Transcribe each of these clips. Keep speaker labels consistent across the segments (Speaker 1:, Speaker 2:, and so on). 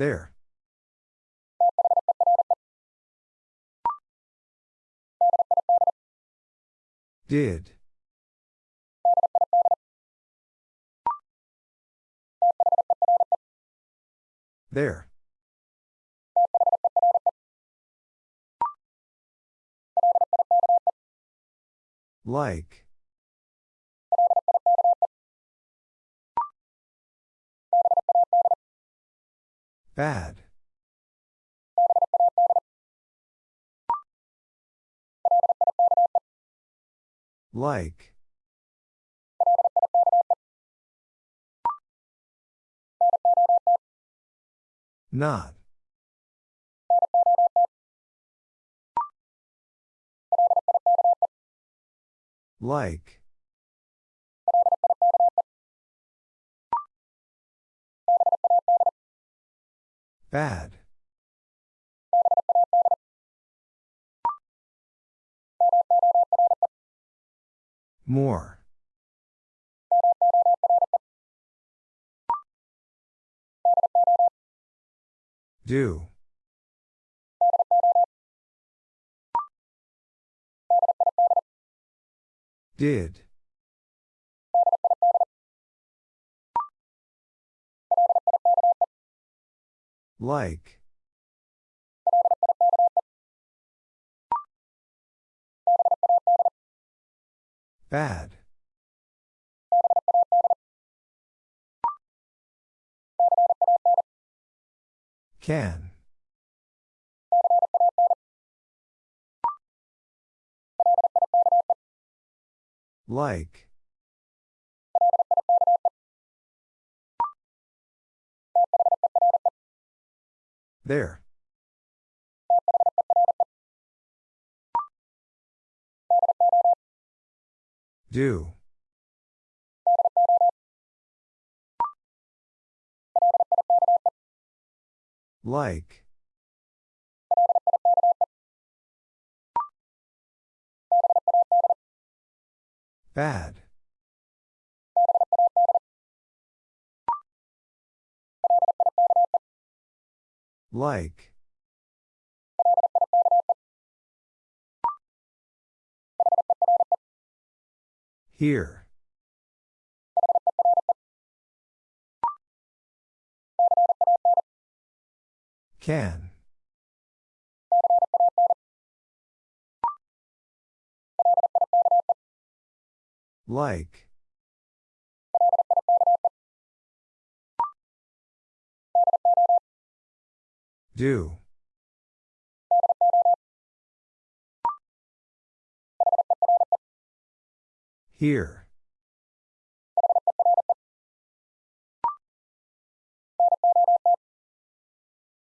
Speaker 1: There. Did. There. Like. Bad. Like. Not. Like. Bad. More. Do. Did. Like. Bad. Can. Like. There. Do. Like. Bad. Like. Here. Can. Like. Do. Here.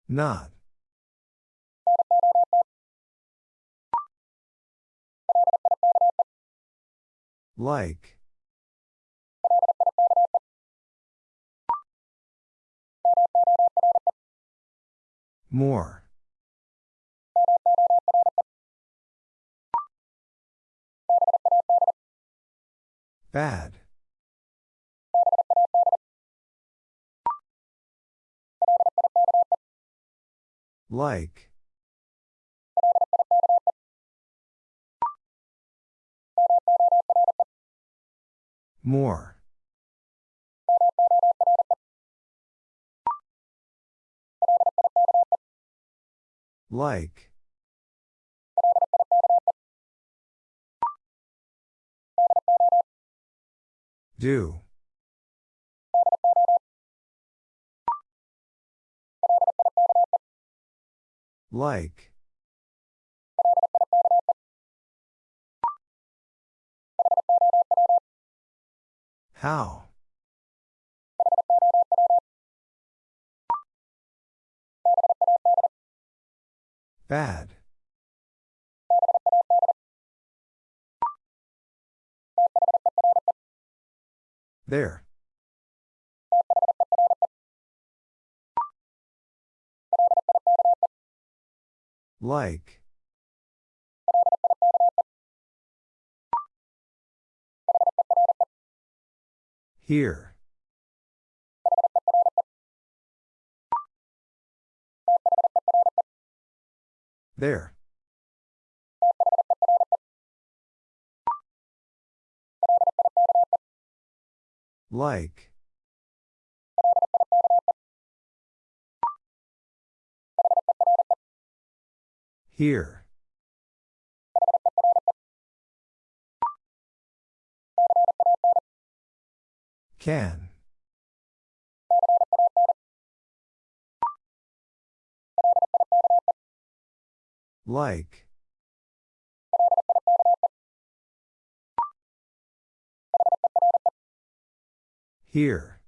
Speaker 1: Not. Like. More. Bad. Like. More. Like. Do. Like. How? Bad. There. Like. Here. There. Like. Here. Can. Like. Here.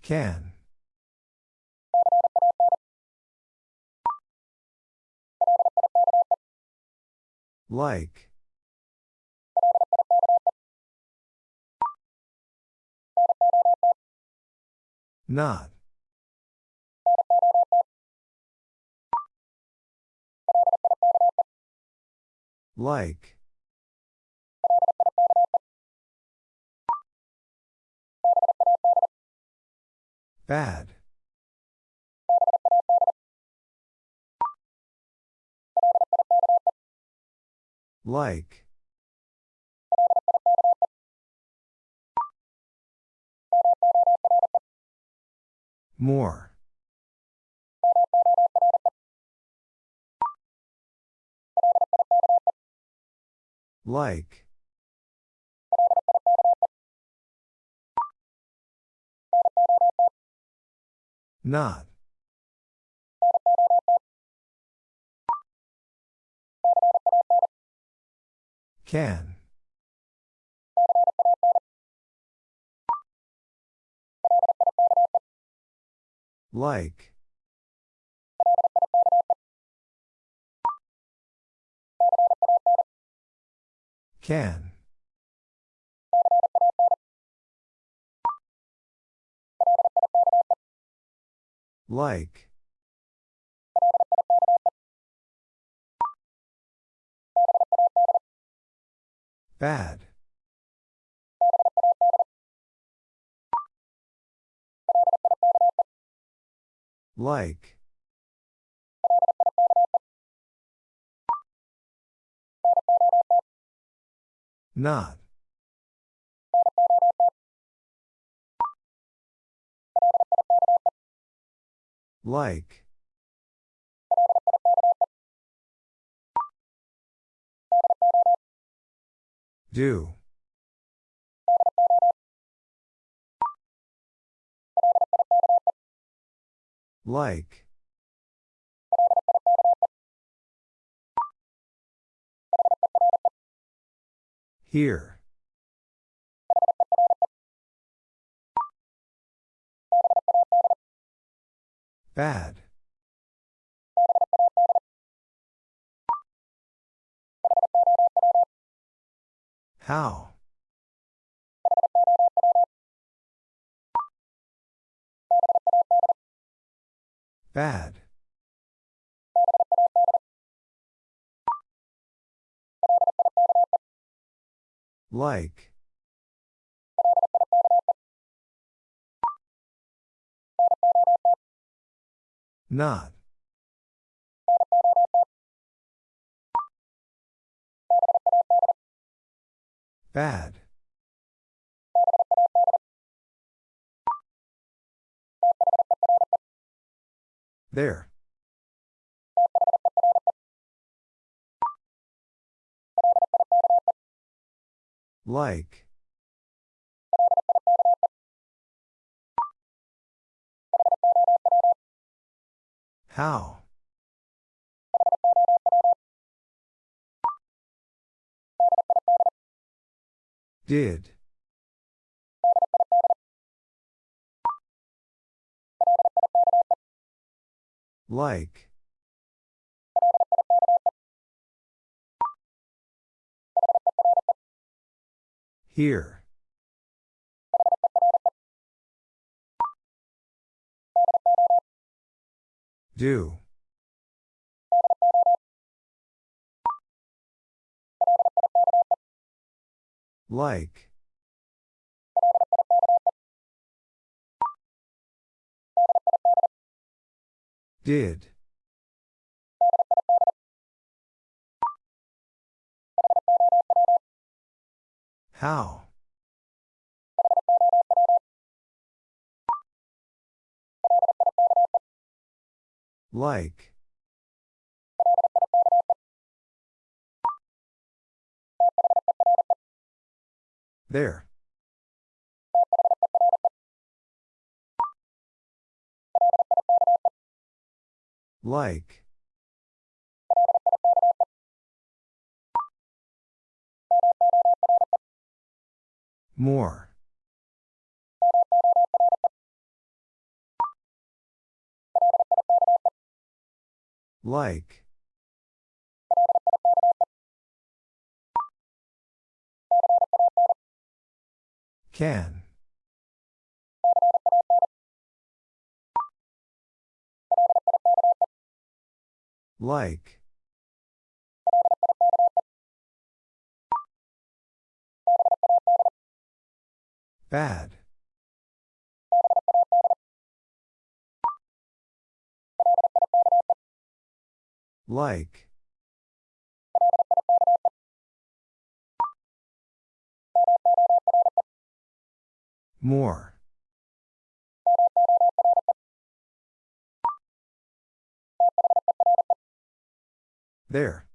Speaker 1: Can. Like. Not. Like. Bad. Like. More. Like. Not. Can. Like. Can. Like. Bad. Like. Not. Like. Do. Like. Here. Bad. How? Bad. Like. Not. Bad. There. Like. How? Did. Like. Here. Do. Like. Did. How? Like. There. Like. More. Like. Can. Like. Bad. Like. More. There.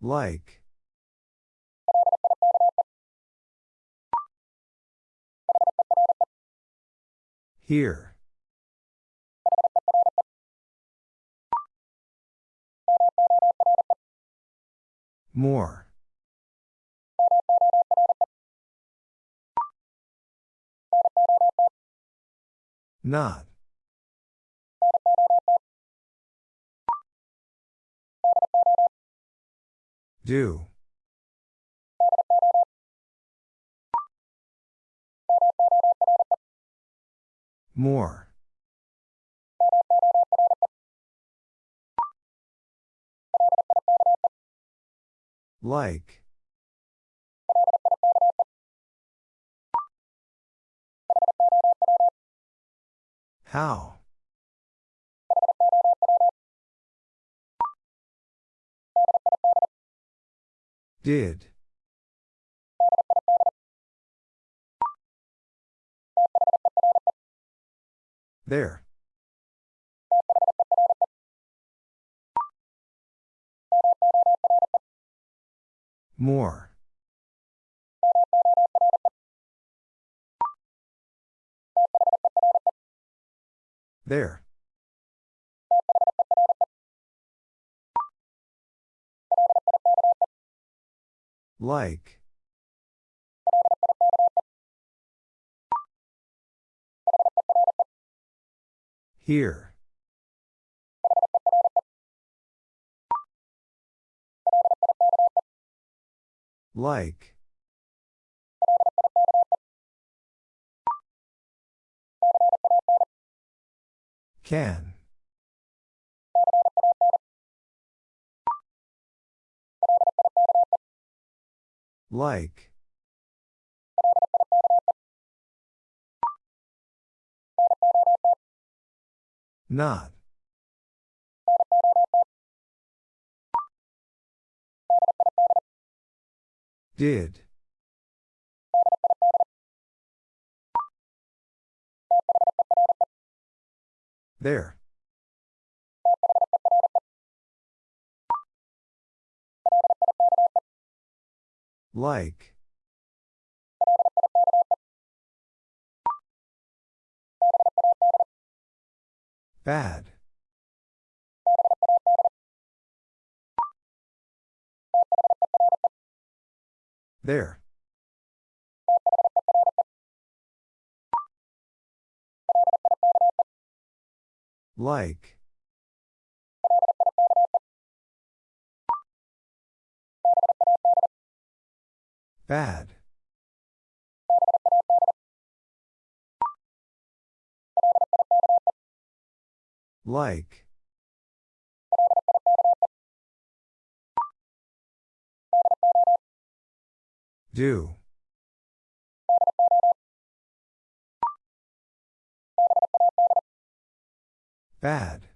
Speaker 1: Like. Here. More. Not. Do. More. Like. How? Did. There. More. There. Like. Here. Like. Can. Like. Not. Did. There. Like. Bad. There. Like. Bad. Like. Do. Bad.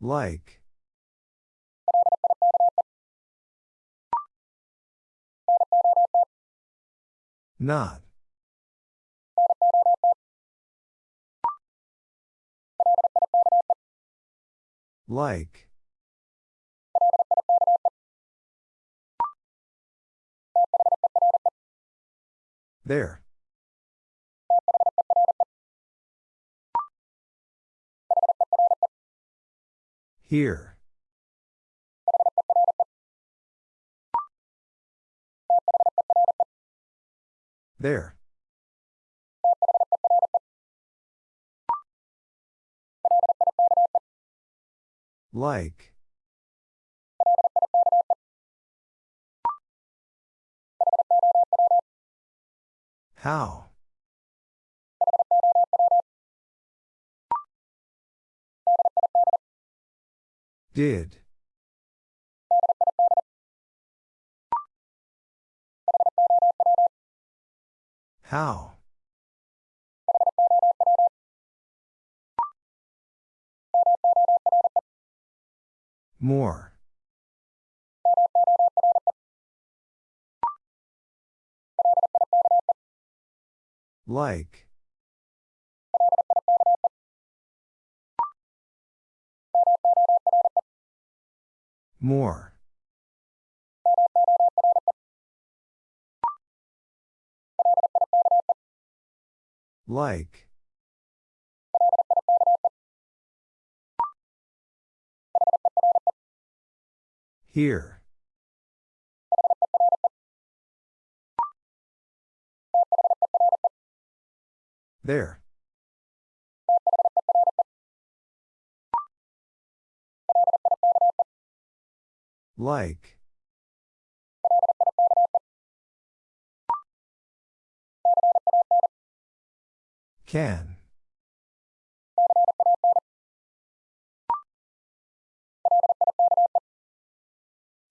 Speaker 1: Like. Not. Like. There. Here. There. Like. How? Did. How? More. Like. More. Like. Here. There. Like. Can.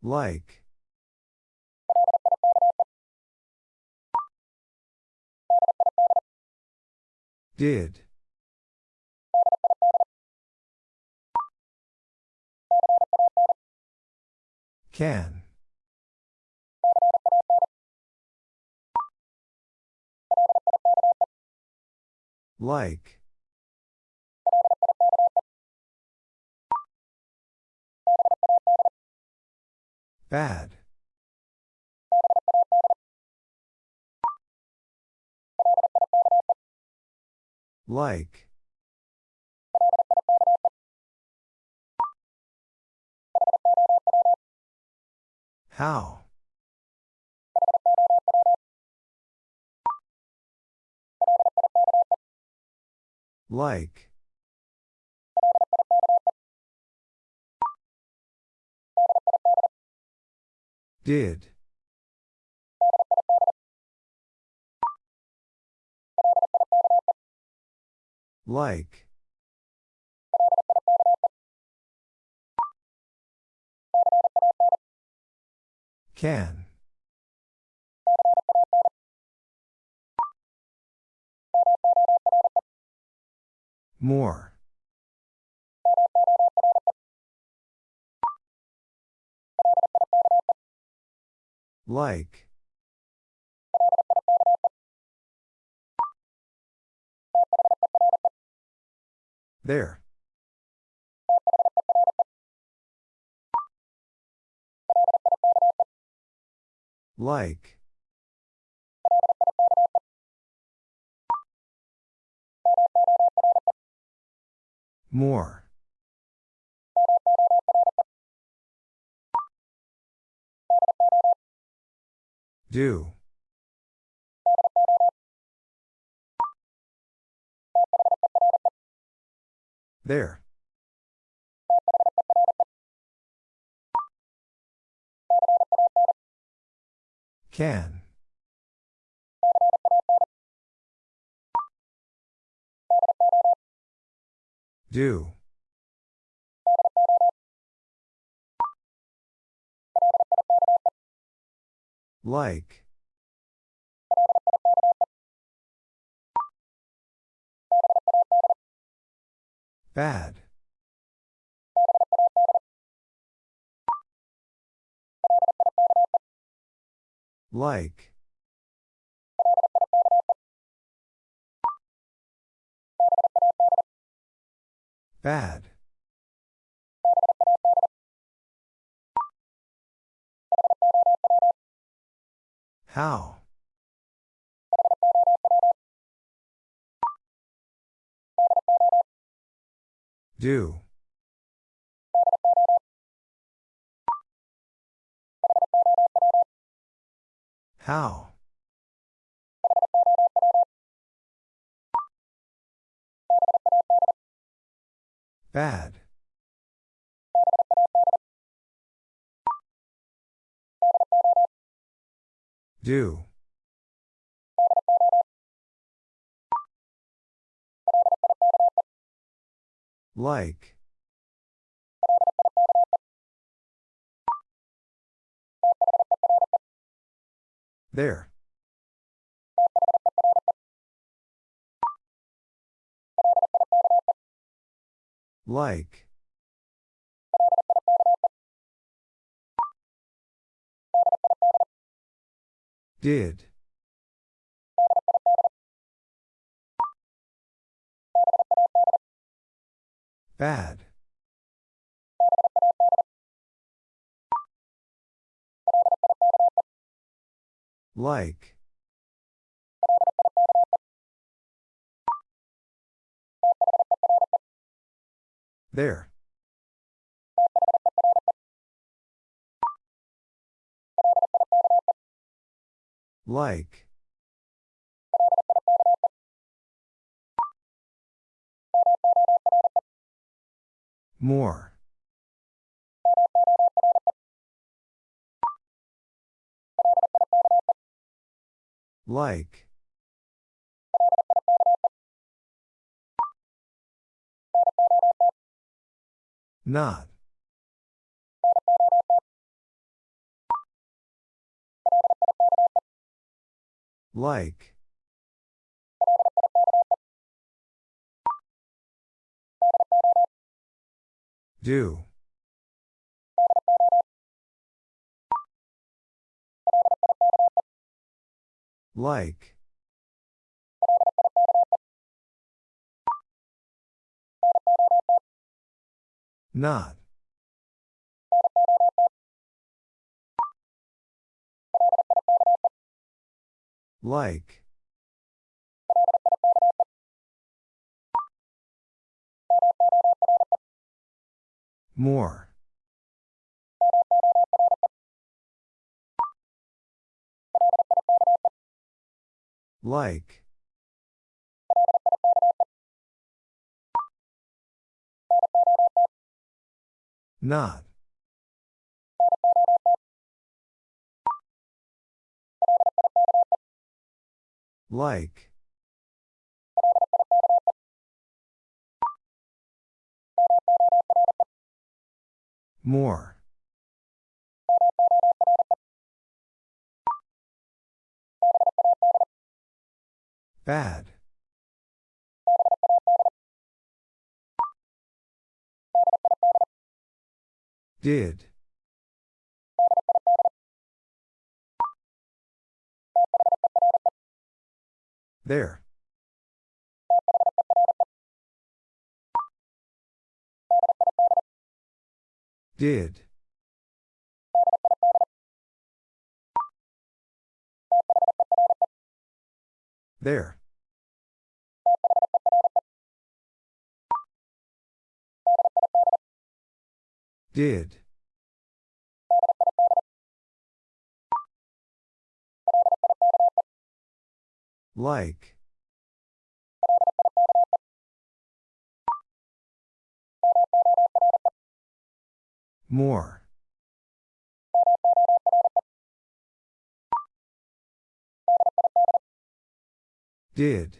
Speaker 1: Like. Did. Can. Like. Bad. Like. How? Like. Did. Like. Can. More. Like. There. Like. More. Do. There. Can. Do. Like. Bad. Like. Bad. How? Do. How? Bad. Do. Like. There. Like. Did. Bad. Like. There. Like. More. Like. Not. Like. Do. Like. Not. Like. More. Like. Not. Like. More. Bad. Did. There. Did. There. Did. Like. More. Did.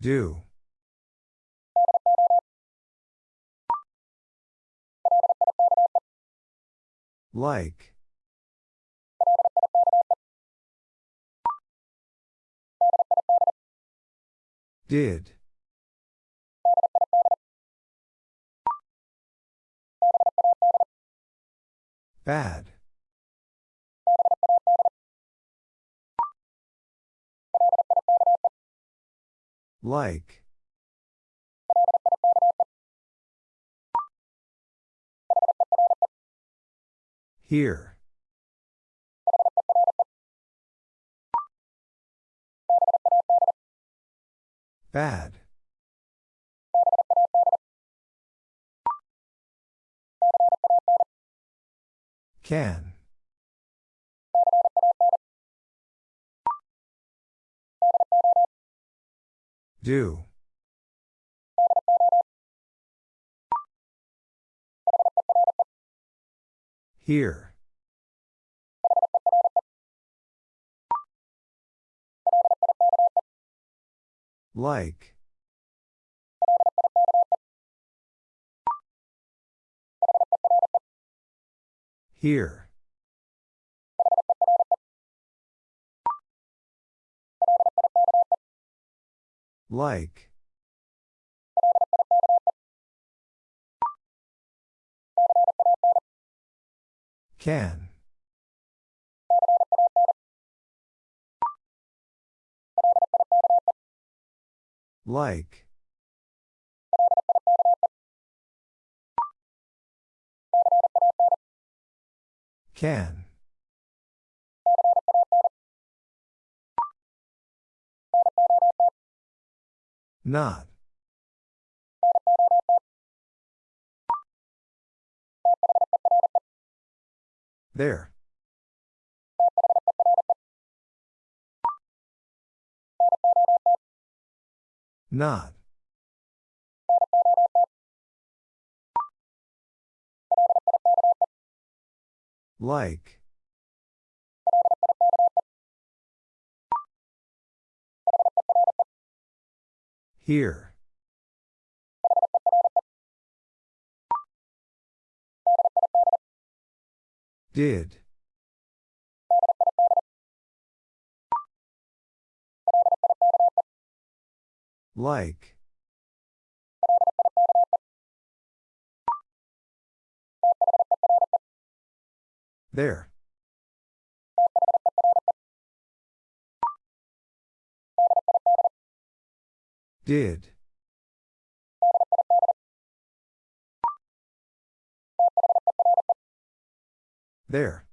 Speaker 1: Do. Like. Did. Bad. Like. Here. Bad. Can. Do. Here. Like. Here. Like. Can. Like. Can. Not. There. Not. Like. Here. Did. Like. There. Did. There.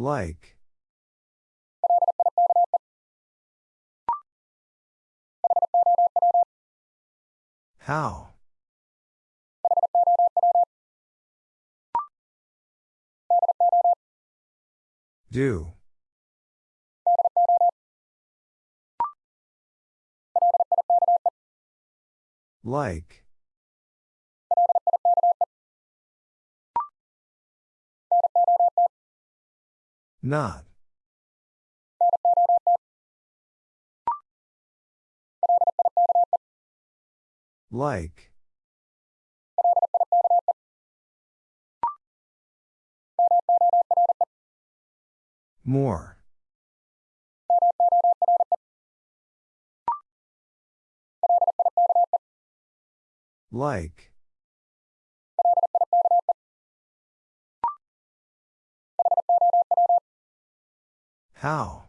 Speaker 1: Like. How? Do. Like. Not. Like. More. Like. How?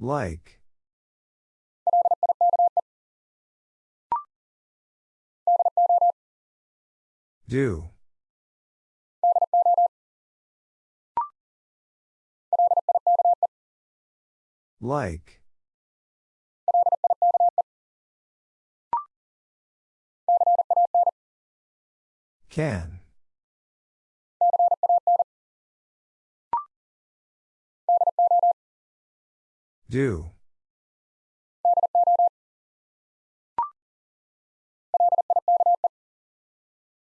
Speaker 1: Like. Do. Like. Can. Do.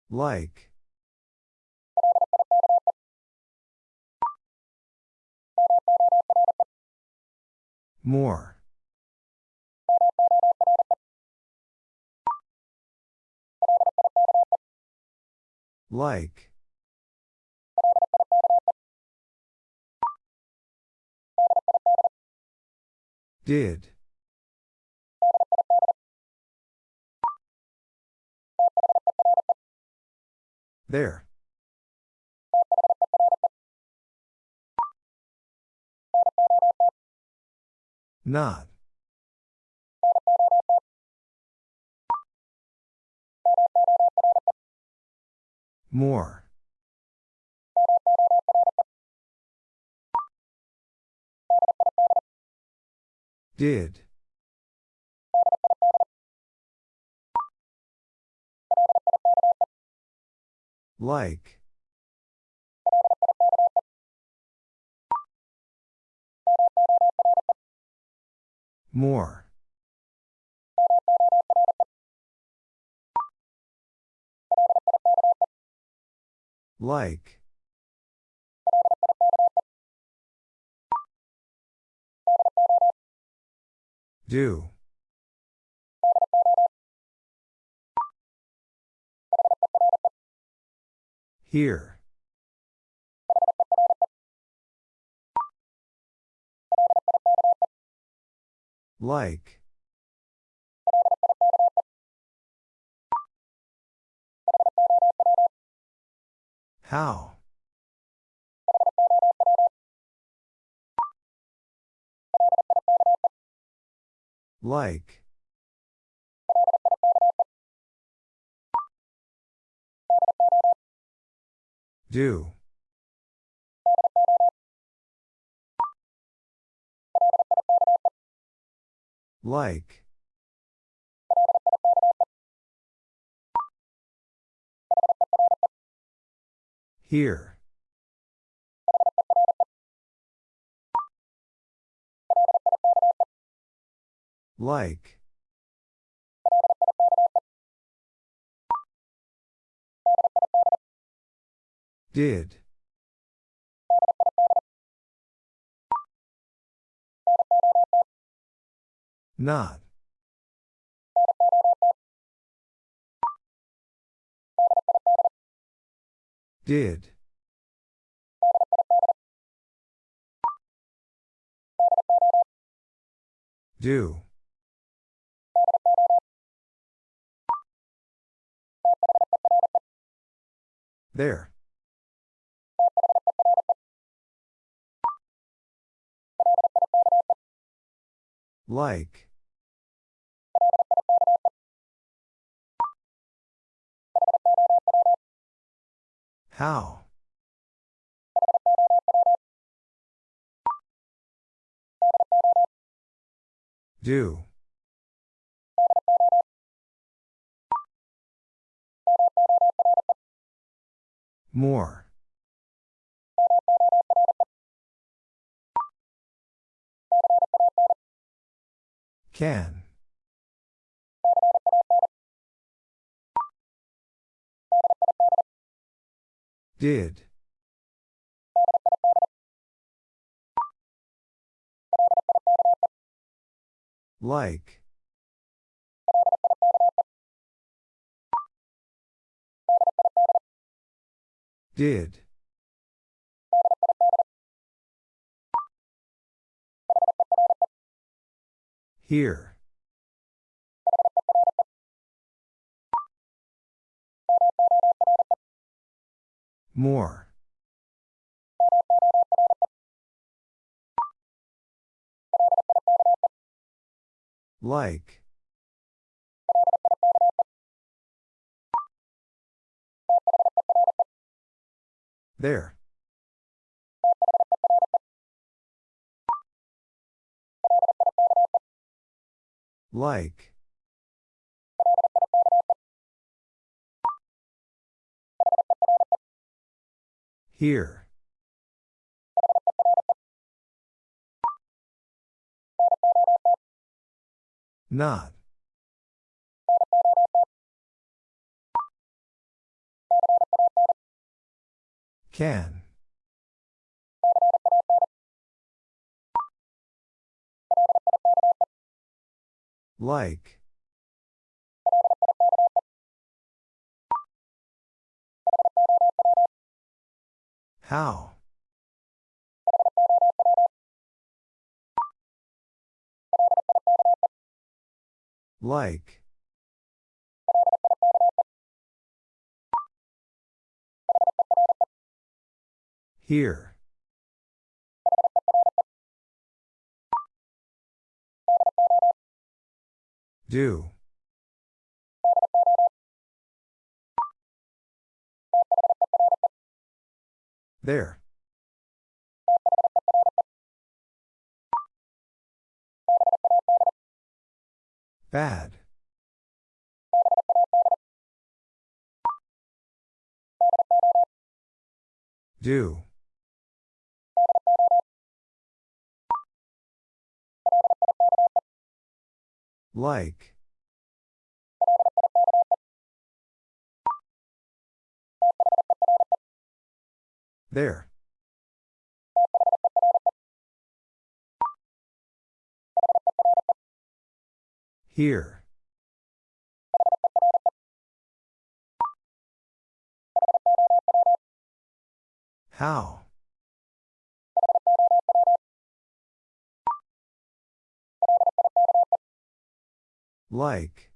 Speaker 1: Like. More. Like. Did. There. Not. More. Did. Like. More. Like. Do. Here. Like. How? Like. Do. Like. Here. Like. Did. Not. Did. Do. There. Like. How? Do. More. Can. Did. Like. Did. Here. More. Like. There. Like. Here. Not. Can. Like. How? Like. Here. Do. There. Bad. Do. Like. There. Here. How? Like.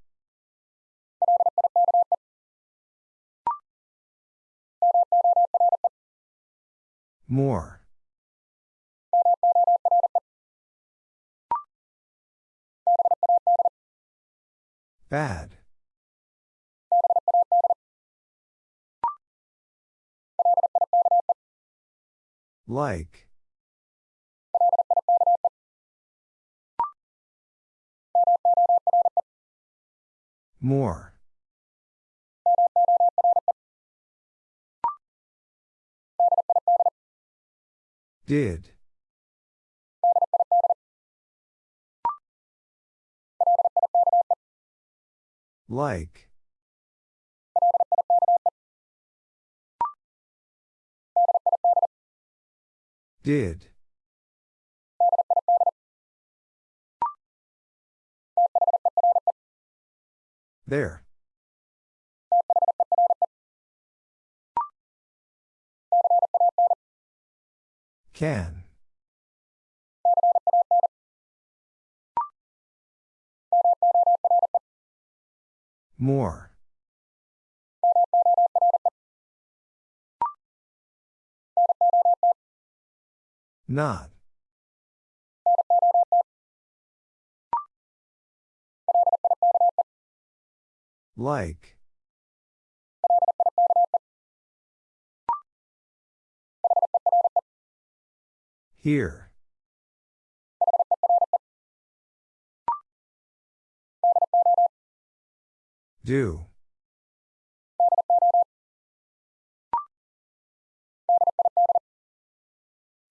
Speaker 1: More. Bad. Like. More. Did. Like. Did. There. Can. More. Not. Like. Here. Do.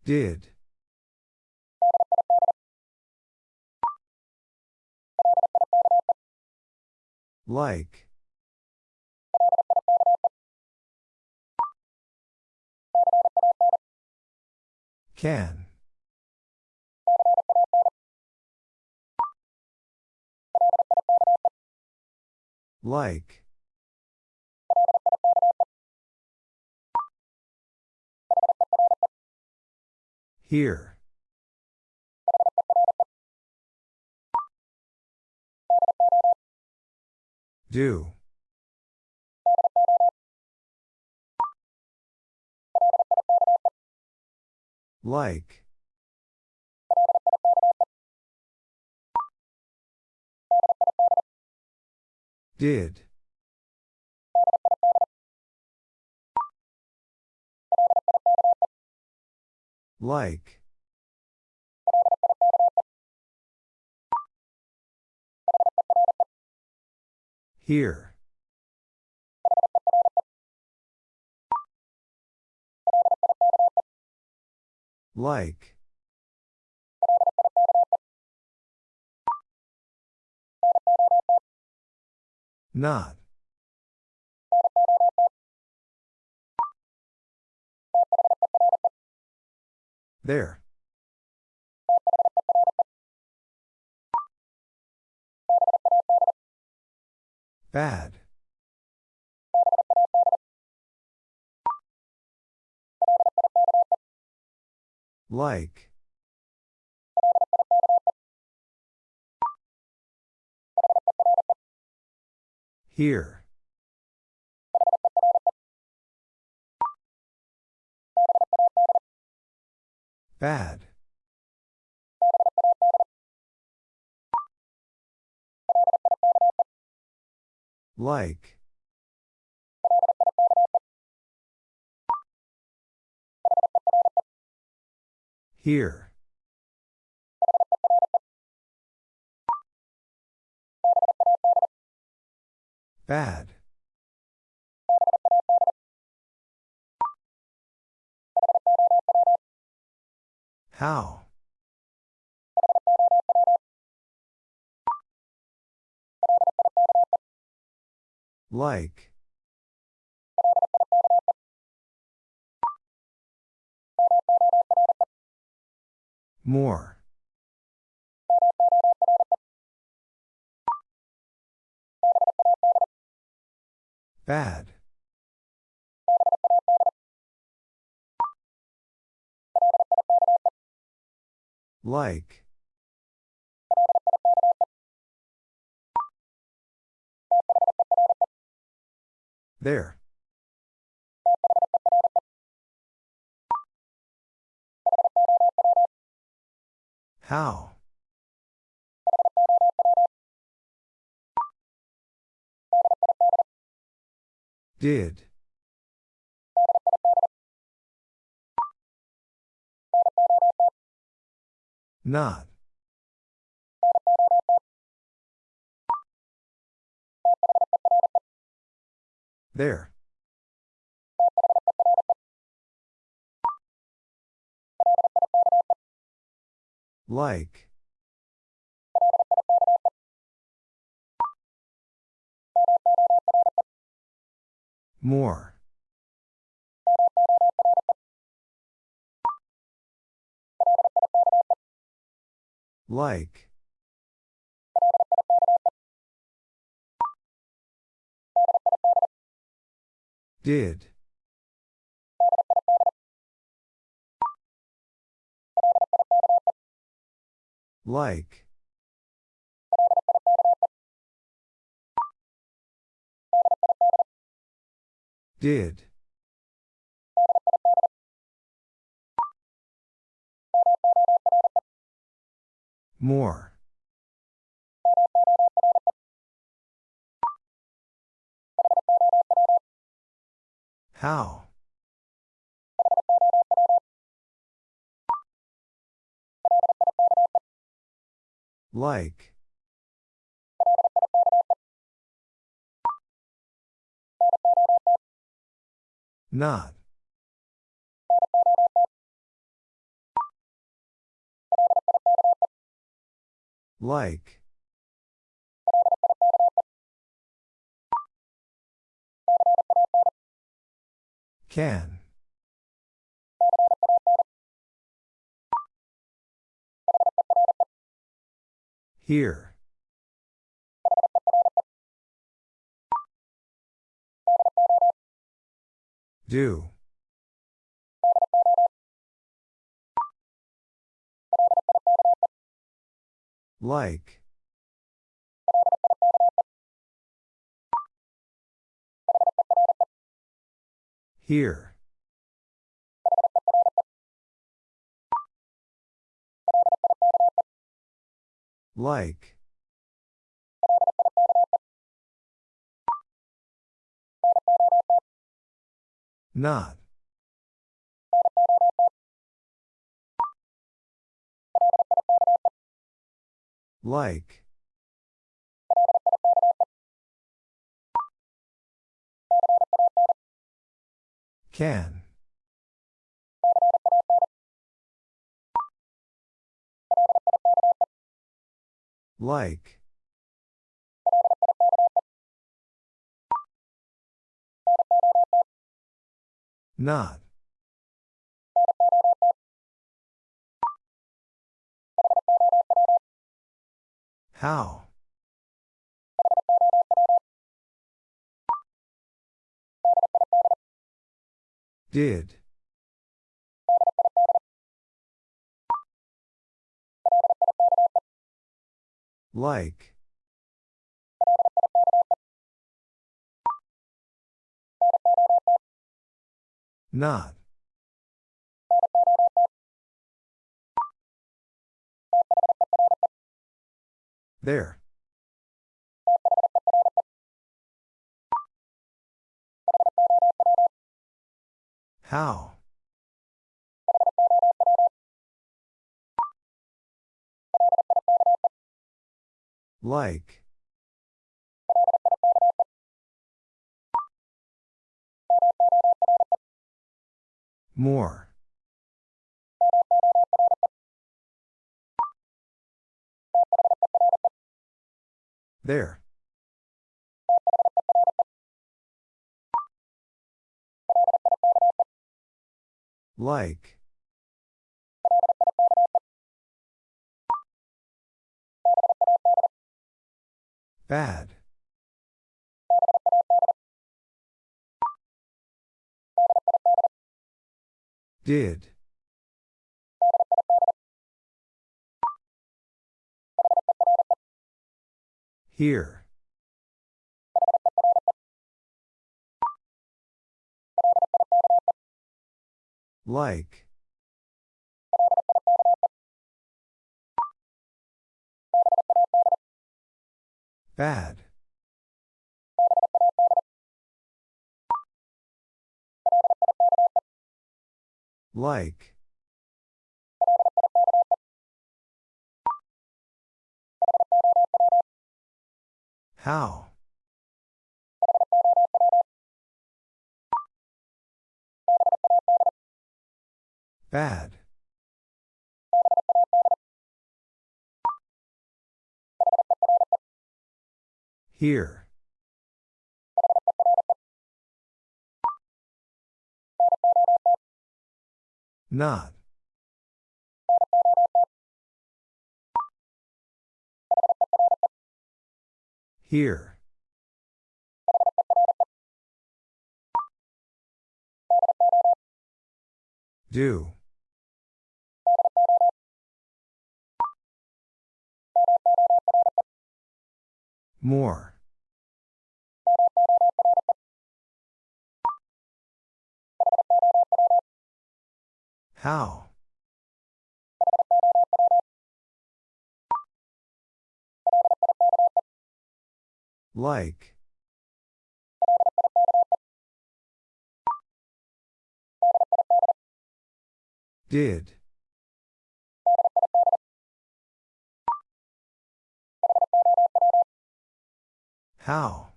Speaker 1: Did. Like. Can. Like. Here. Do. Like. Did. Like. Here. Like. Not. There. Bad. Like. Here. Bad. Like. Here. Bad. How? Like. More. Bad. Like. There. How? Did. Not. There. Like. More. Like. Did. Like. Did. More. How? Like. Not. Like. Can. Here. Do. Like. Here. Like. Not. Like. Can. Like. Not. How? Did. Like. Not. There. How? Like. More. There. Like. Bad. Did. Here. Like. Bad. Like. How? Bad. Here. Not. Here. Do. More. How? Like. Did. How?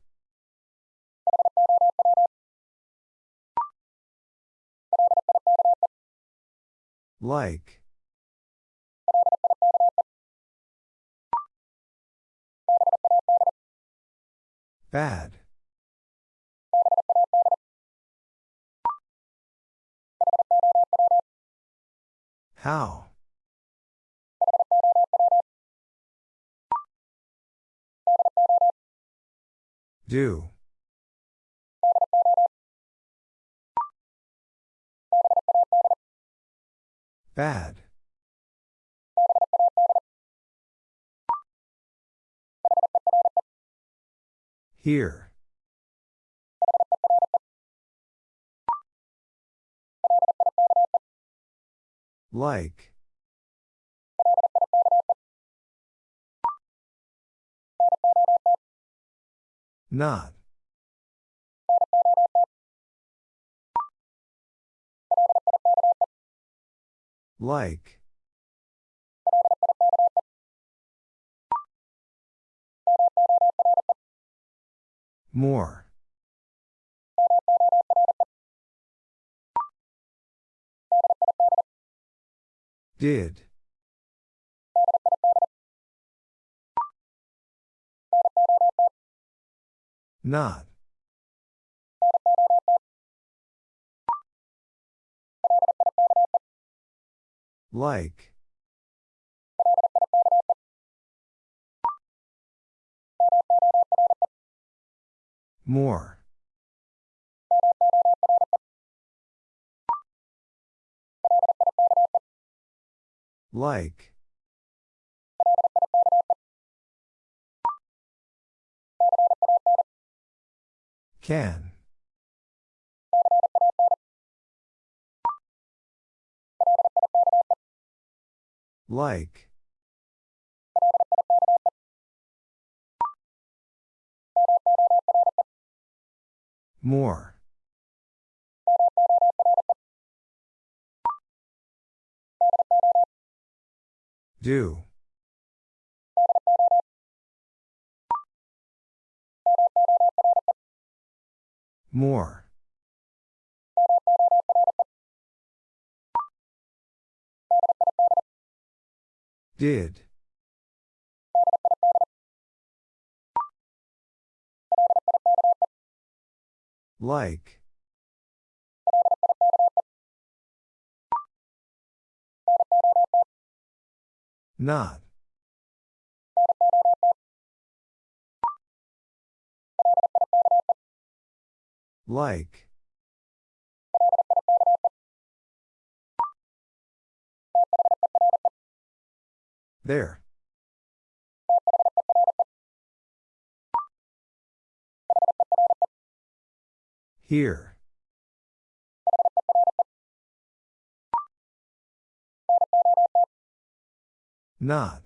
Speaker 1: Like. Bad. How? Do. Bad. Here. Like. Not. Like. More. Did. Not. Like. More. Like. Can. Like. More. Do. More. Did. Like. Not. Like. There. Here. Not.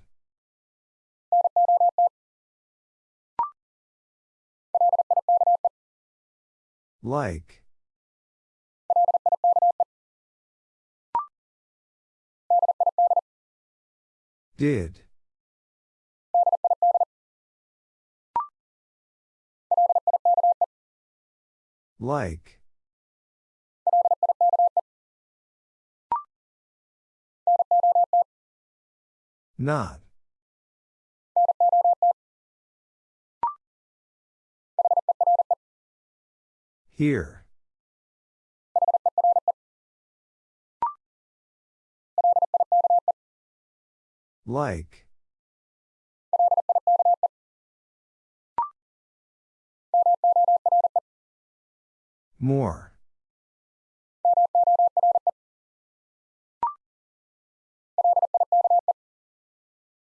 Speaker 1: Like. Did. Like. Not. Here. Like. More.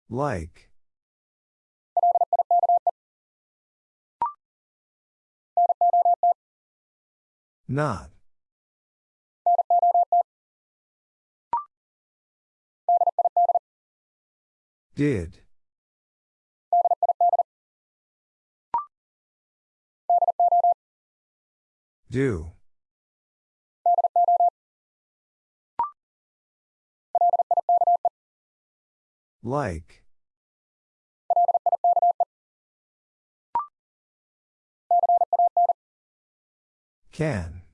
Speaker 1: Like. Not. Did. Do. Like. Can.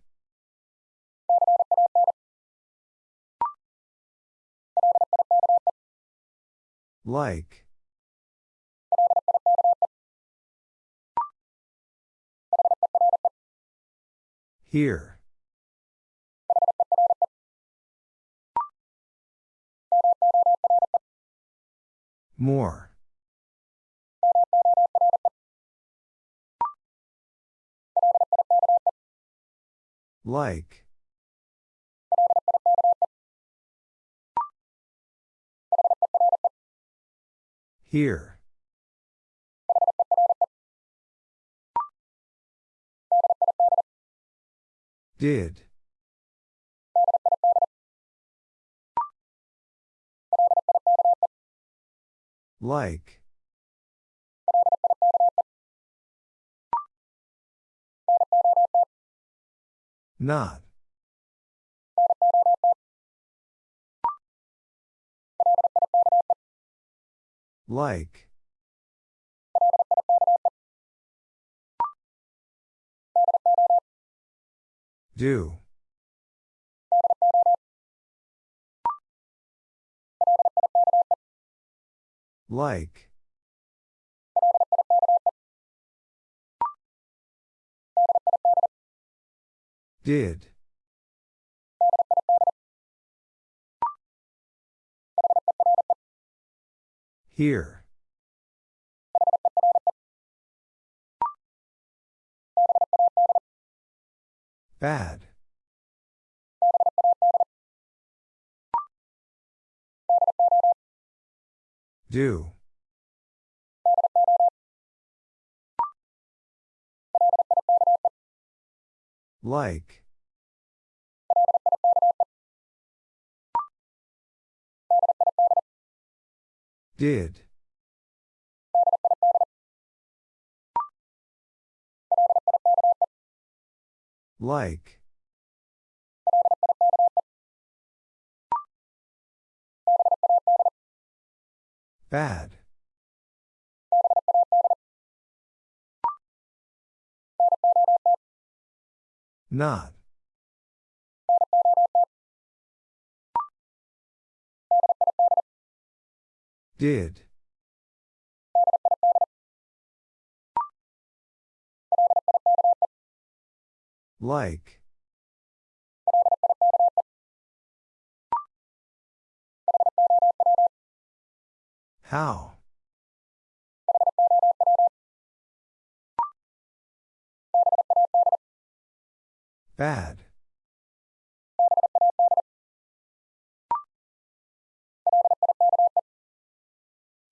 Speaker 1: Like. Here. More. Like. Here. Did. Like. Not. Like. Do. Like. Did. Here. Bad. Do. Like. Did. Like. Bad. Not. Did. Like. How? Bad.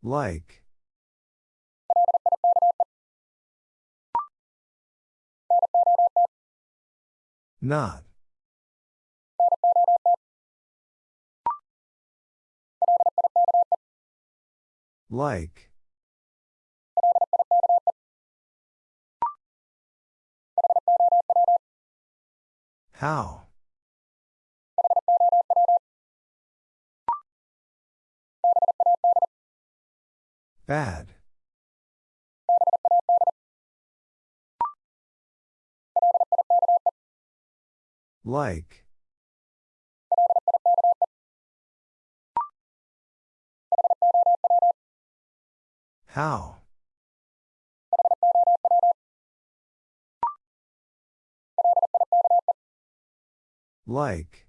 Speaker 1: Like. Not. Like. How? Bad. Like. How? Like.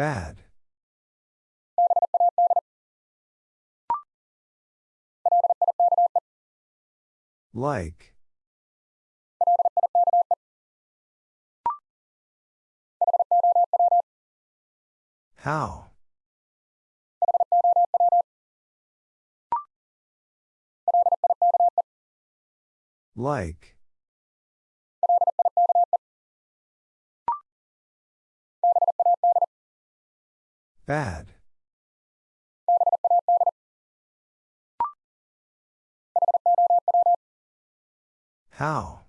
Speaker 1: Bad. Like. How? Like. Bad. How?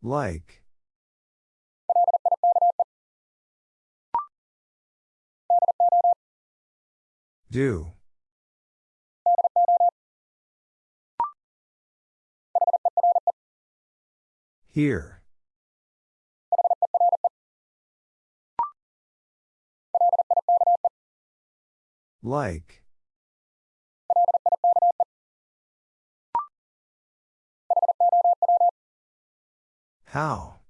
Speaker 1: Like. Do. Here. Like. How?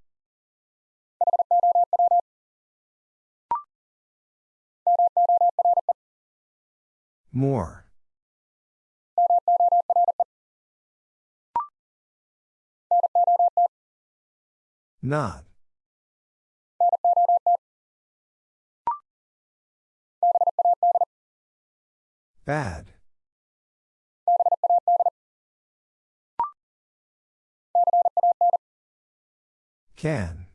Speaker 1: More. Not. Bad. Can.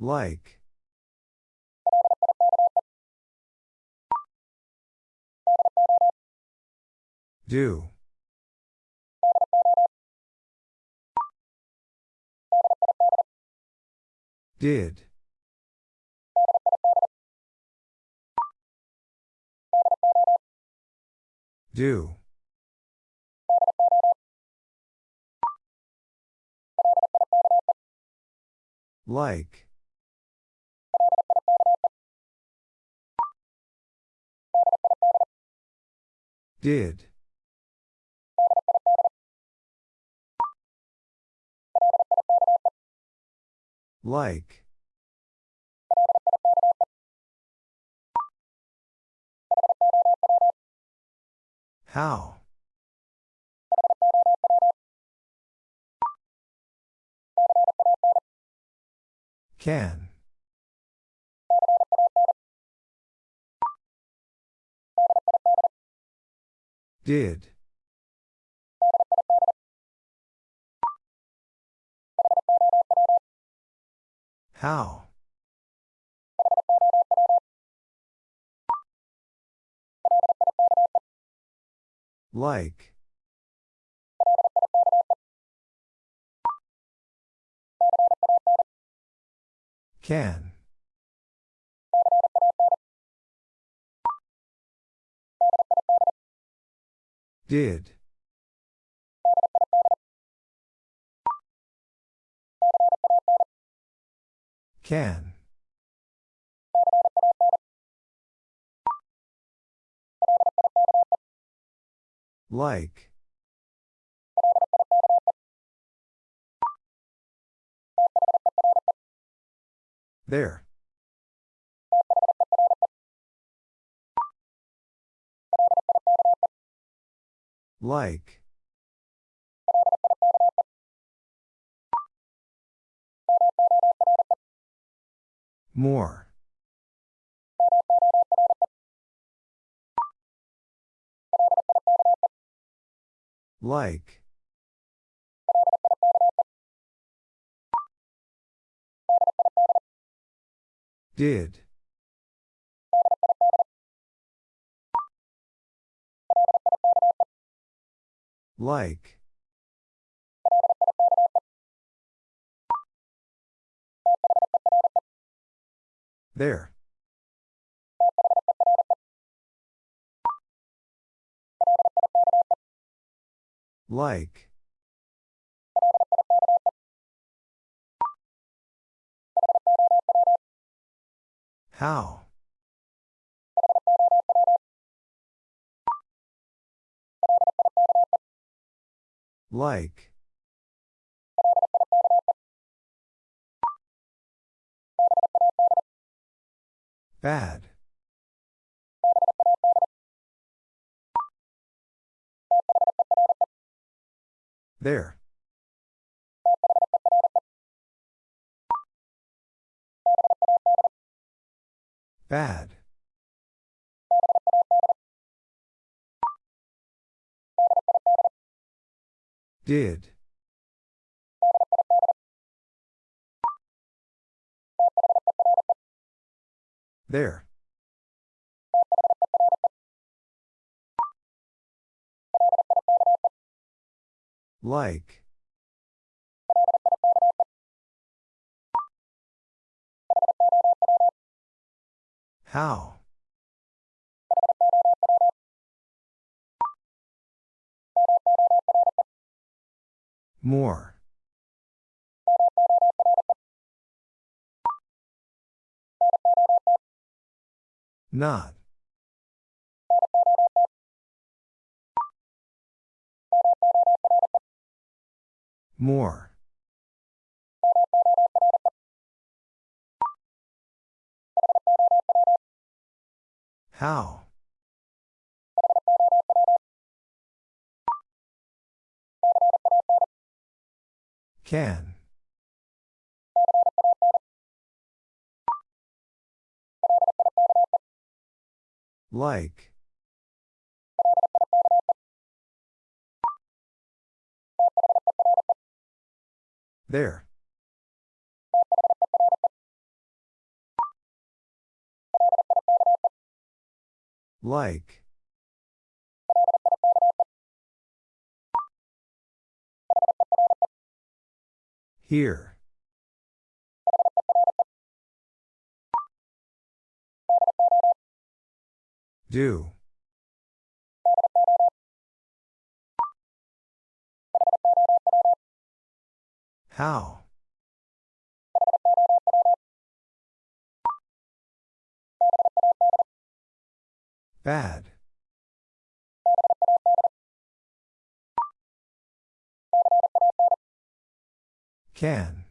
Speaker 1: Like. Do. Did. Do. Like. Did. Like. How? Can. Did. How? Like. Can. Did. Can. Like. There. Like. More. Like. Did. Like. There. Like. How? Like. Bad. There. Bad. Did. There. Like. How? More. Not. More. How? Can. Like. There. Like. Here. Do. How? Bad. Can.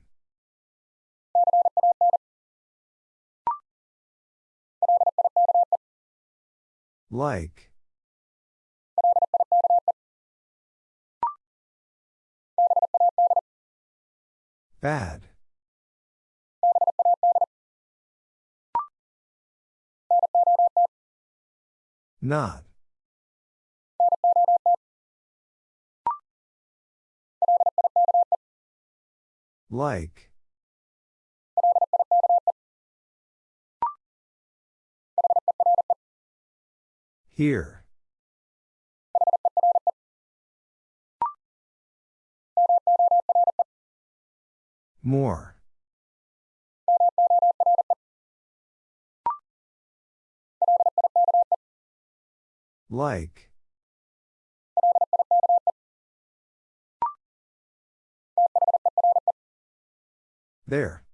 Speaker 1: Like. Bad. Not. Like. Here. More. Like. There.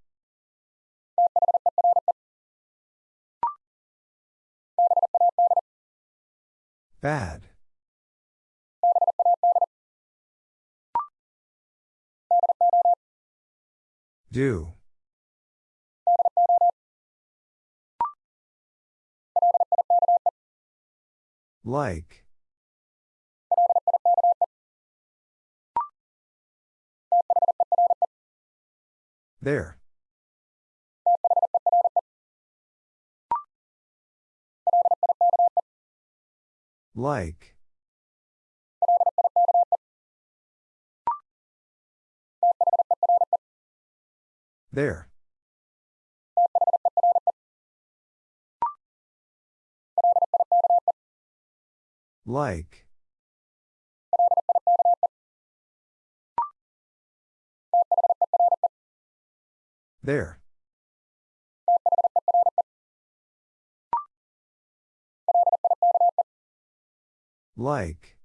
Speaker 1: Bad. Do. Like. There. Like. There. Like. There. Like.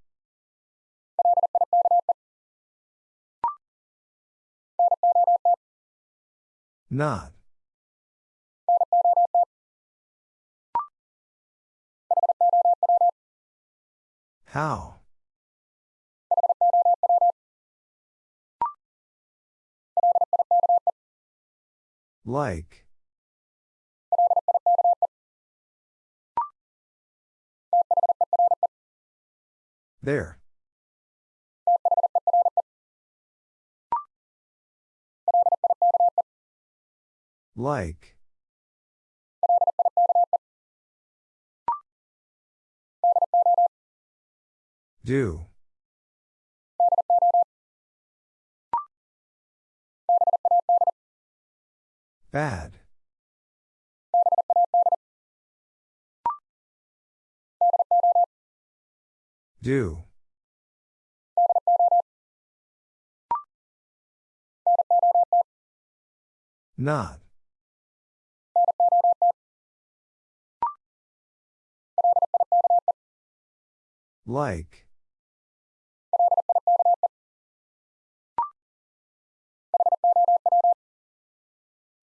Speaker 1: Not. How? Like. There. Like. Do. Bad. Do. Not. Like.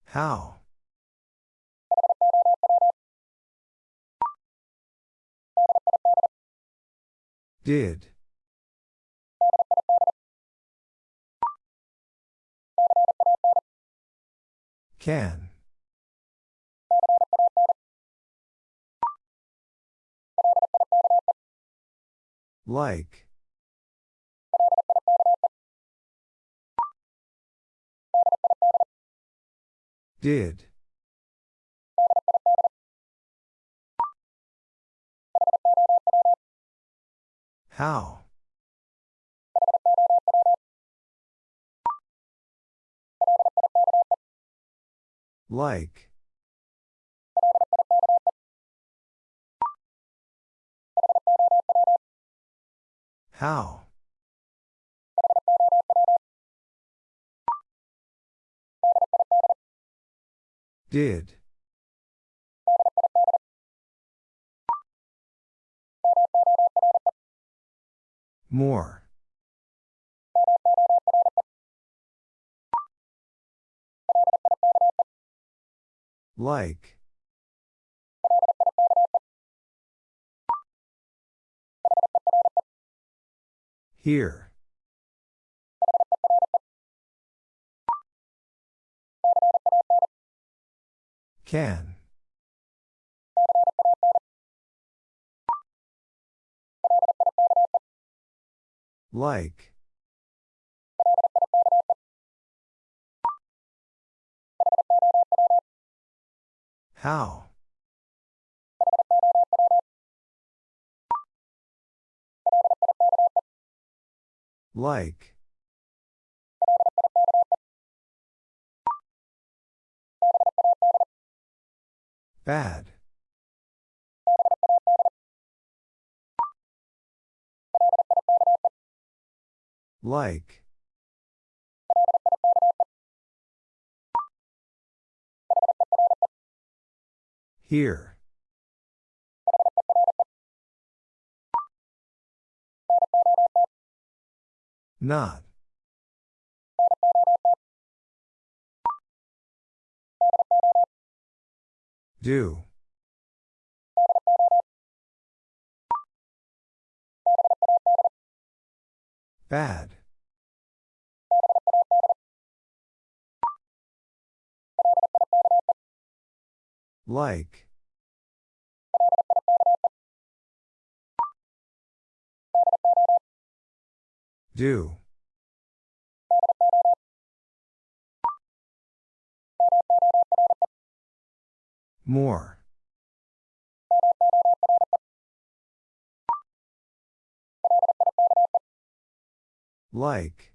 Speaker 1: How? Did. Can. Like. Did. How? Like. How? Did. More. Like. Here. Can. Like. How? Like. Bad. Like. Here. Not. Do. Bad. Like. Do. More. Like.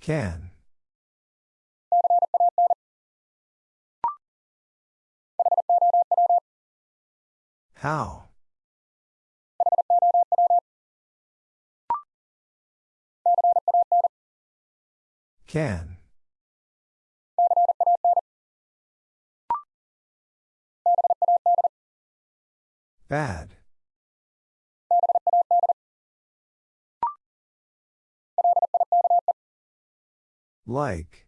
Speaker 1: Can. How? Can. Bad. Like.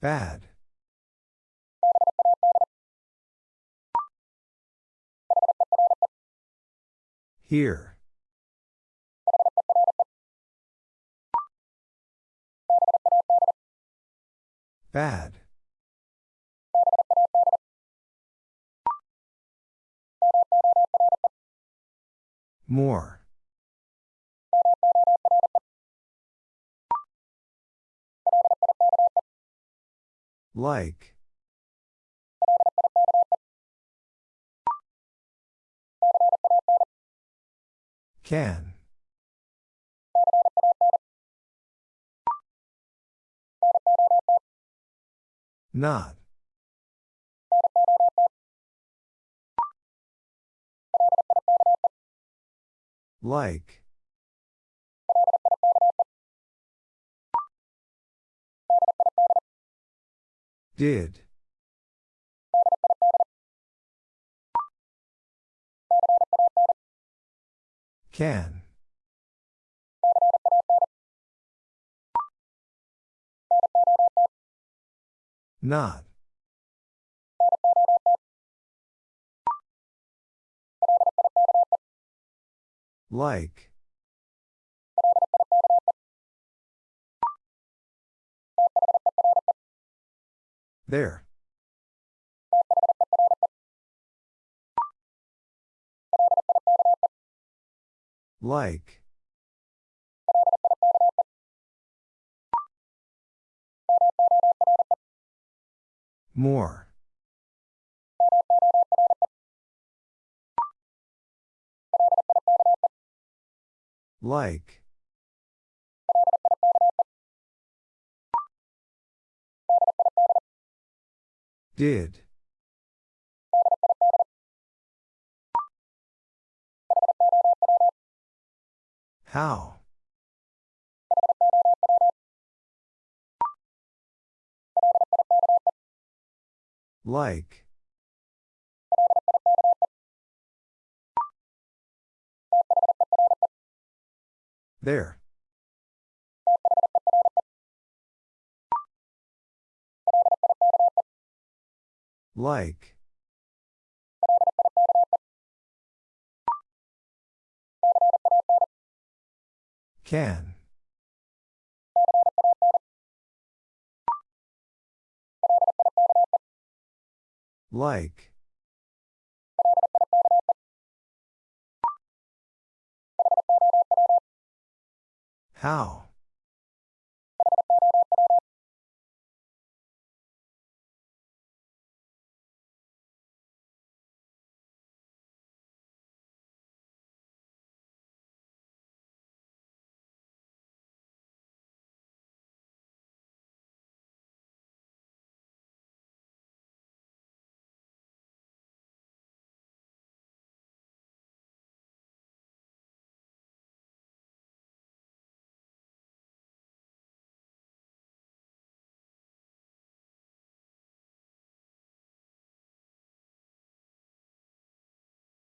Speaker 1: Bad. Here. Bad. More. Like. Can. Not. Like. Did. Can. Not. Like. There. Like. More. Like. Did. How? Like. There. Like. Can. Like. How?